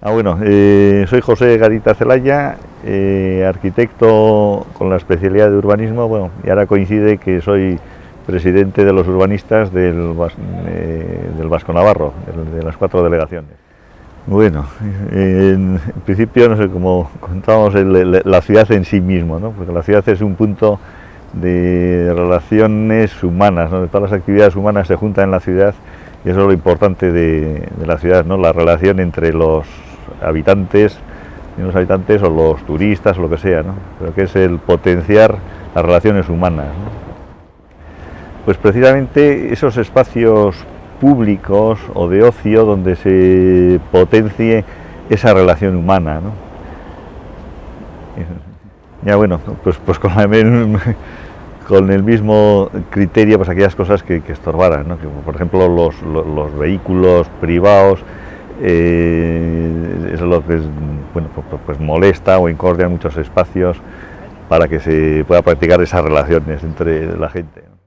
Ah, bueno, eh, soy José Garita Celaya, eh, arquitecto con la especialidad de urbanismo, bueno, y ahora coincide que soy presidente de los urbanistas del, eh, del Vasco Navarro, de, las cuatro delegaciones. Bueno, en, principio, no sé, como contábamos, la ciudad en sí mismo, ¿no? porque la ciudad es un punto de relaciones humanas, ¿no? de todas las actividades humanas se juntan en la ciudad y eso es lo importante de, de la ciudad, ¿no? la relación entre los habitantes, los habitantes o los turistas o lo que sea, ¿no? pero que es el potenciar las relaciones humanas. Pues precisamente esos espacios públicos o de ocio donde se potencie esa relación humana. ¿no? Ya bueno, pues, pues con, con, el mismo criterio, pues aquellas cosas que, estorbaran, ¿no? que, por ejemplo los, los vehículos privados, eh, es lo que bueno, pues, pues, pues molesta o incordia muchos espacios para que se pueda practicar esas relaciones entre la gente.